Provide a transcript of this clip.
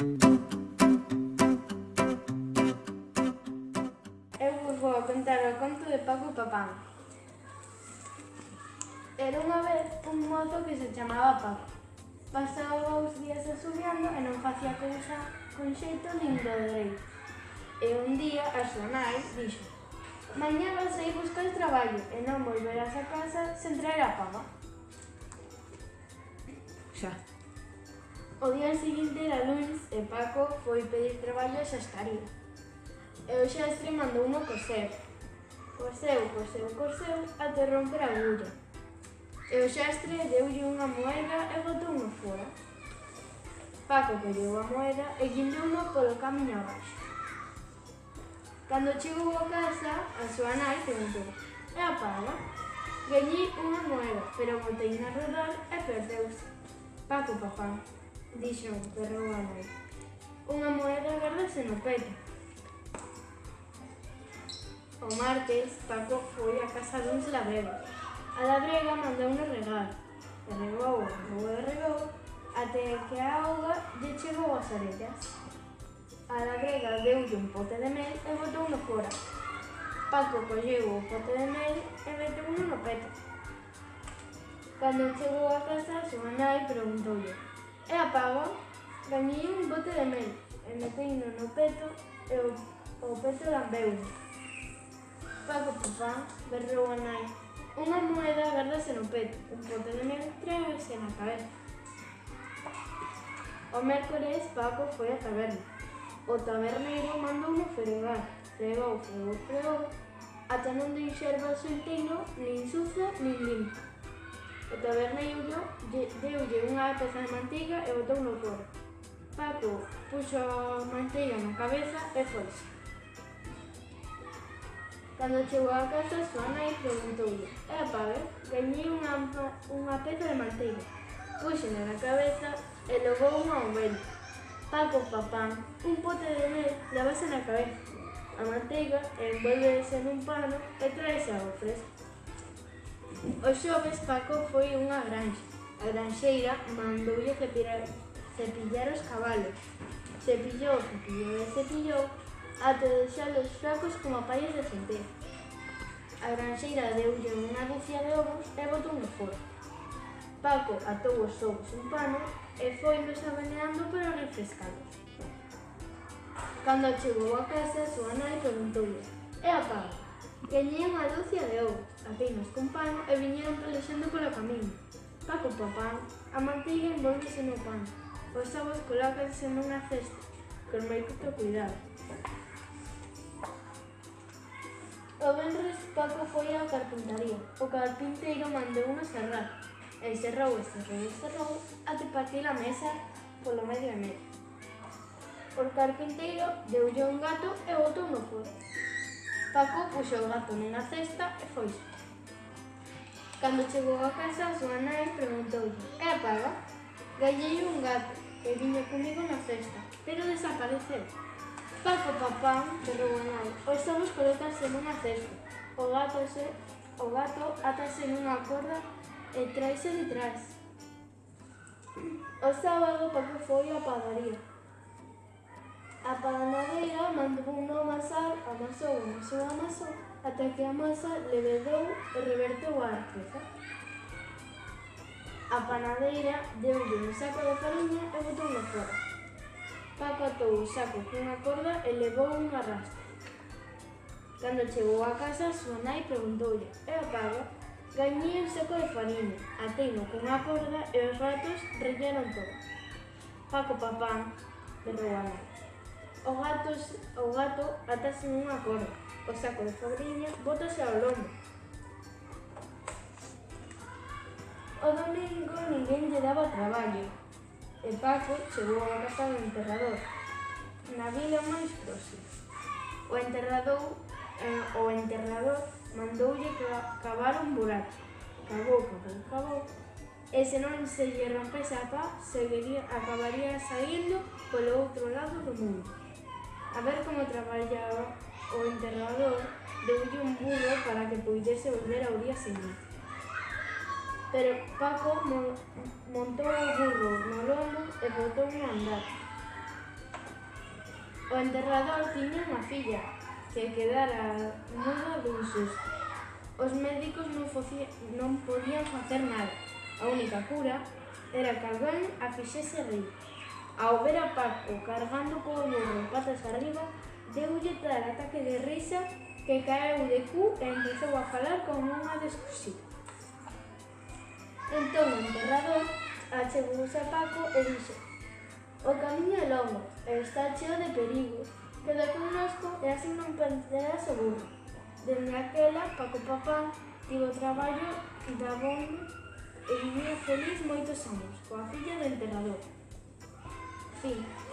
Eu vos vou contar o conto de Paco Papán. Era unha vez un mozo que se chamaba Paco. Pasaba os días asubiando e non facía cousa con xeito nin do dereito. E un día a súa nai dixo Mañá vas a ir buscar traballo e non volverás a casa sen traer a paga. Xa. O día seguinte, era Luis e Paco foi pedir traballo a xastaría. E o xastre mandou uno coser. Coseu, coseu, coseu, até romper a agulla. E o xastre deulle unha moeda e botou unha fora. Paco colleu a moeda e guindou uno polo camiño abaixo. Cando chegou a casa, a súa nai preguntou, e a paga? Gañei unha moeda, pero botei na rodar e perdeuse. Paco, papá dixo o perro a nai. Unha moeda guardase no peito. O martes, Paco foi a casa duns labregos. A labrega mandou un regar. Regou, regou, regou, até que a auga lle chegou as orellas. A labrega deulle un pote de mel e botou no fora. Paco colleu o pote de mel e meteu no peto. Cando chegou a casa, súa nai preguntoulle e apagón, gañei un bote de mel e metei no peto e o, o peto lambeu. Paco papá, berrou a nai, unha moeda gardase no peto, un bote de mel trevese na cabeza. O mércores Paco foi á taberna. O taberneiro mandouno fregar, fregou, fregou, fregou, ata non deixar o inteiro nin sucio nin limpo. O taberneiro deulle eh, unha peza de manteiga e botou no forno. Paco puxo manteiga na cabeza e foise. Cando chegou a casa, súa nai preguntoulle Epa, eh, gañei unha, unha peza de manteiga. Puxena na cabeza e levou unha ao vento. Paco papán, un pote de mel levase na cabeza. A manteiga envolvese nun pano e traese ao fresco. O xoves Paco foi unha granxa. A granxeira mandoulle cepillar, cepillar os cabalos. Cepillou, cepillou e cepillou ata deixalos fracos como pallas de centeo. A granxeira deulle unha ducia de ovos e botou no forno. Paco atou os ovos un pano e foi nos abaneando para refrescalos. Cando chegou a casa, súa nai preguntoulle E a Paco, que unha dúcia de ovos atinas con pan e viñeron pelexando polo camiño. Paco papá, a manteiga envolvese no pan. Os sabos colócanse nunha cesta, con moito cuidado. O venres Paco foi á carpintaría. O carpinteiro mandou unha serrar. E cerrou e cerrou e cerrou até partir a mesa polo medio e medio. O carpinteiro deulle un gato e botou no forno. Paco puxou o gato nunha cesta e foi. Cando chegou a casa, a súa nai preguntoulle É paga? Gallei un gato e viña comigo na festa, pero desapareceu. Paco papá, pero a nai, os ovos colócanse nunha cesta. O gato, se, eh, o gato atase nunha corda e eh, traise detrás. O sábado Paco foi á padaría. A panadeira mandou un amasar, amasou, amasou, amasou ata que a masa levedou e reverteu a arteza. A panadeira deulle un saco de fariña e botou na fora. Paco atou o saco cunha corda e levou un arrastre. Cando chegou a casa, súa nai preguntoulle, e a paga? Gañei un saco de fariña, ateino cunha corda e os ratos relleron todo. Paco papán, berrou a nai. O gato, o gato atase nunha corda, o saco de fabriña bótase ao lombo. O domingo ninguén lle daba traballo, e Paco chegou a casa do enterrador, na vila máis próxima. O enterrador, eh, o enterrador mandoulle cavar un buraco. Cavou, cavou, cavou, e se non se lle rompese a pá, seguiría, acabaría saindo polo outro lado do mundo. A ver como traballaba o enterrador, deulle un burro para que puidese volver ao día seguinte. Pero Paco mon, montou o burro no lombo e botou a andar. O enterrador tiña unha filla, que quedara muda dun susto. Os médicos non, foci, non podían facer nada. A única cura era que alguén a fixese rir. Ao ver a Paco cargando co ollón patas arriba, deulle tal ataque de risa que caeu de cu e empezou a falar como unha descosida. Entón o enterrador achegouse a Paco e dixo O camiño é longo e está cheo de perigos, queda connosco e así non perderás o burro. Dende aquela, Paco Papá tivo traballo da bomba e vivía feliz moitos anos, coa filla do enterrador. 对。